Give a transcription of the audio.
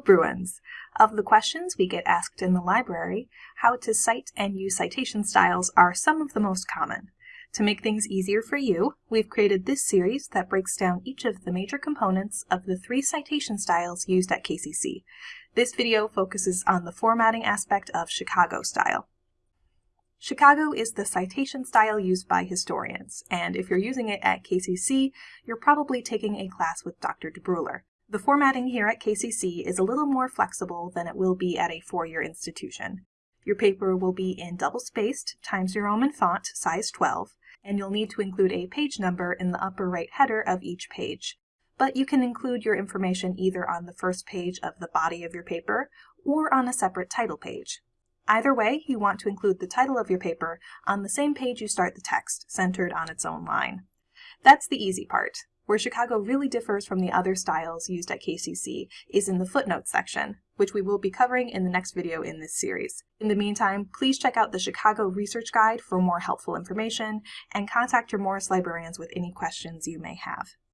Bruins! Of the questions we get asked in the library, how to cite and use citation styles are some of the most common. To make things easier for you, we've created this series that breaks down each of the major components of the three citation styles used at KCC. This video focuses on the formatting aspect of Chicago style. Chicago is the citation style used by historians, and if you're using it at KCC, you're probably taking a class with Dr. DeBruler. The formatting here at KCC is a little more flexible than it will be at a four-year institution. Your paper will be in double-spaced Times New Roman font, size 12, and you'll need to include a page number in the upper right header of each page. But you can include your information either on the first page of the body of your paper or on a separate title page. Either way, you want to include the title of your paper on the same page you start the text, centered on its own line. That's the easy part. Where Chicago really differs from the other styles used at KCC is in the footnotes section, which we will be covering in the next video in this series. In the meantime, please check out the Chicago Research Guide for more helpful information and contact your Morris librarians with any questions you may have.